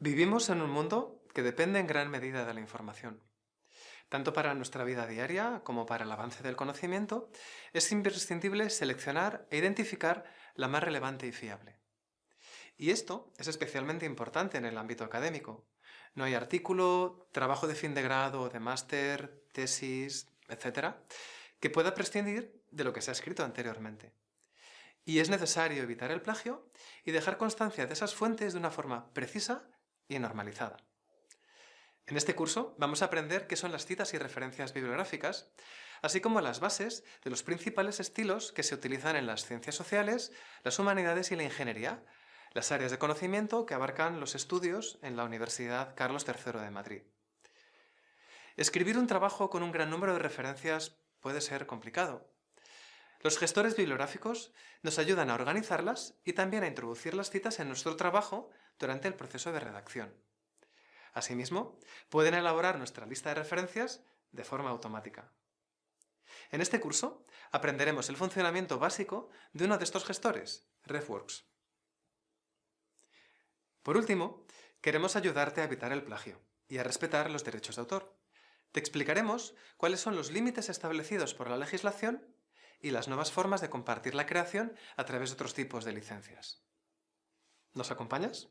Vivimos en un mundo que depende en gran medida de la información. Tanto para nuestra vida diaria como para el avance del conocimiento, es imprescindible seleccionar e identificar la más relevante y fiable. Y esto es especialmente importante en el ámbito académico. No hay artículo, trabajo de fin de grado, de máster, tesis, etc., que pueda prescindir de lo que se ha escrito anteriormente. Y es necesario evitar el plagio y dejar constancia de esas fuentes de una forma precisa y normalizada. En este curso vamos a aprender qué son las citas y referencias bibliográficas, así como las bases de los principales estilos que se utilizan en las ciencias sociales, las humanidades y la ingeniería, las áreas de conocimiento que abarcan los estudios en la Universidad Carlos III de Madrid. Escribir un trabajo con un gran número de referencias puede ser complicado. Los gestores bibliográficos nos ayudan a organizarlas y también a introducir las citas en nuestro trabajo durante el proceso de redacción. Asimismo, pueden elaborar nuestra lista de referencias de forma automática. En este curso aprenderemos el funcionamiento básico de uno de estos gestores, RefWorks. Por último, queremos ayudarte a evitar el plagio y a respetar los derechos de autor. Te explicaremos cuáles son los límites establecidos por la legislación y las nuevas formas de compartir la creación a través de otros tipos de licencias. ¿Nos acompañas?